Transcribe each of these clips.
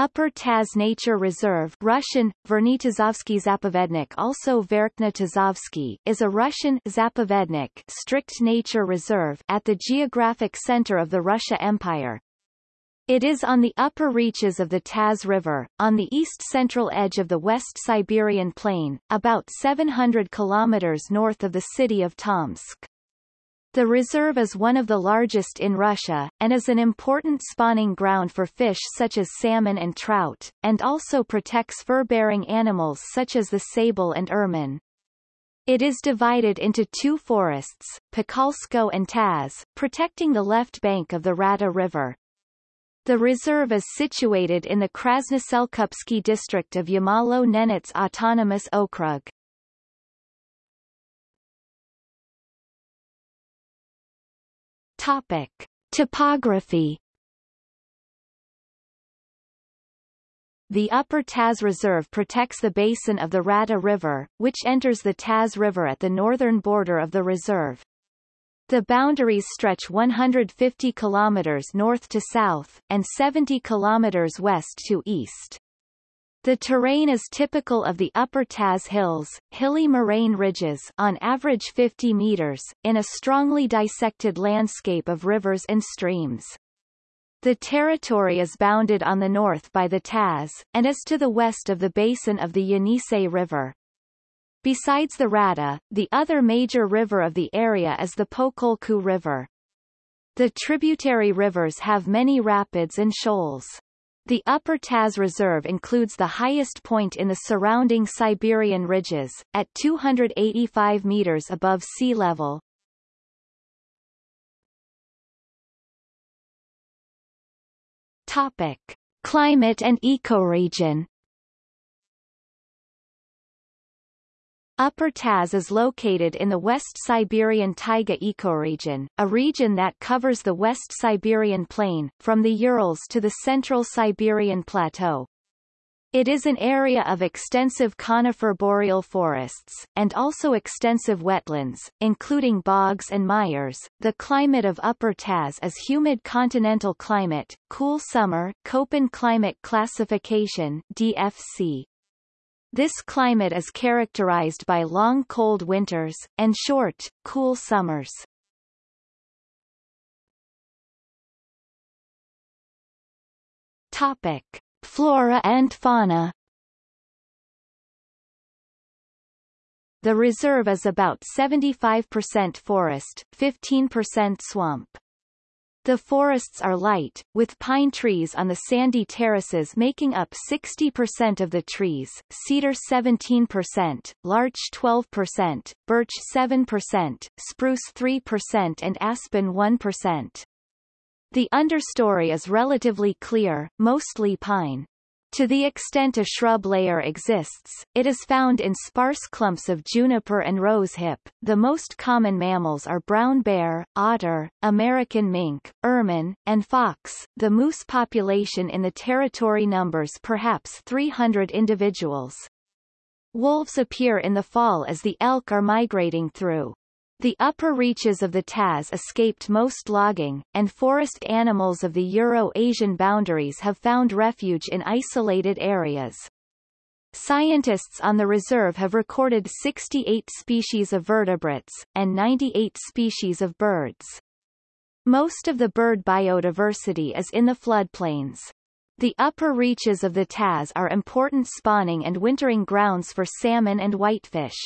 Upper Taz Nature Reserve Russian, Vernitazovsky Zapovednik also Verkhnitazovsky is a Russian Zapovednik strict nature reserve at the geographic center of the Russia Empire. It is on the upper reaches of the Taz River, on the east-central edge of the West Siberian Plain, about 700 kilometers north of the city of Tomsk. The reserve is one of the largest in Russia, and is an important spawning ground for fish such as salmon and trout, and also protects fur-bearing animals such as the sable and ermine. It is divided into two forests, Pekalsko and Taz, protecting the left bank of the Rata River. The reserve is situated in the Krasnoselkupsky district of Yamalo-Nenets Autonomous Okrug. Topic. Topography The Upper Taz Reserve protects the basin of the Rata River, which enters the Taz River at the northern border of the reserve. The boundaries stretch 150 kilometers north to south, and 70 kilometers west to east. The terrain is typical of the Upper Taz Hills, hilly moraine ridges on average 50 meters, in a strongly dissected landscape of rivers and streams. The territory is bounded on the north by the Taz, and is to the west of the basin of the Yenisei River. Besides the Rata, the other major river of the area is the Pokolku River. The tributary rivers have many rapids and shoals. The Upper Taz Reserve includes the highest point in the surrounding Siberian ridges, at 285 meters above sea level. Topic. Climate and ecoregion Upper Taz is located in the West Siberian taiga ecoregion, a region that covers the West Siberian plain, from the Urals to the Central Siberian Plateau. It is an area of extensive conifer boreal forests, and also extensive wetlands, including bogs and meres. The climate of Upper Taz is humid continental climate, cool summer, Köppen climate classification DFC, this climate is characterized by long cold winters, and short, cool summers. Topic. Flora and fauna The reserve is about 75% forest, 15% swamp. The forests are light, with pine trees on the sandy terraces making up 60% of the trees, cedar 17%, larch 12%, birch 7%, spruce 3% and aspen 1%. The understory is relatively clear, mostly pine. To the extent a shrub layer exists, it is found in sparse clumps of juniper and rosehip. The most common mammals are brown bear, otter, American mink, ermine, and fox. The moose population in the territory numbers perhaps 300 individuals. Wolves appear in the fall as the elk are migrating through. The upper reaches of the Taz escaped most logging, and forest animals of the Euro-Asian boundaries have found refuge in isolated areas. Scientists on the reserve have recorded 68 species of vertebrates, and 98 species of birds. Most of the bird biodiversity is in the floodplains. The upper reaches of the Taz are important spawning and wintering grounds for salmon and whitefish.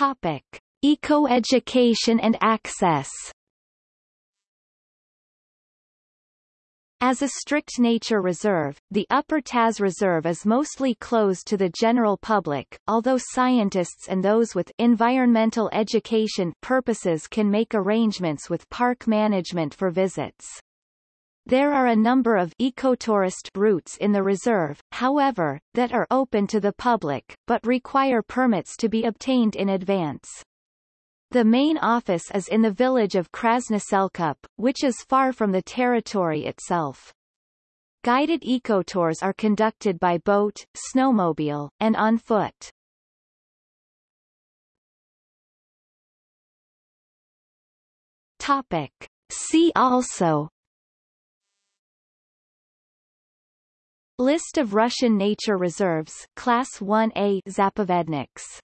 Topic: Eco-education and access. As a strict nature reserve, the Upper Taz Reserve is mostly closed to the general public, although scientists and those with environmental education purposes can make arrangements with park management for visits. There are a number of ecotourist routes in the reserve, however, that are open to the public, but require permits to be obtained in advance. The main office is in the village of Krasnoselkup, which is far from the territory itself. Guided ecotours are conducted by boat, snowmobile, and on foot. Topic. See also List of Russian nature reserves Class 1A Zapovedniks